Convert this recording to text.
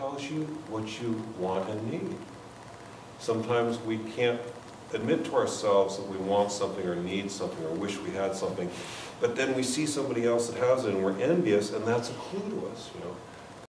tells you what you want and need. Sometimes we can't admit to ourselves that we want something or need something or wish we had something, but then we see somebody else that has it and we're envious and that's a clue to us, you know.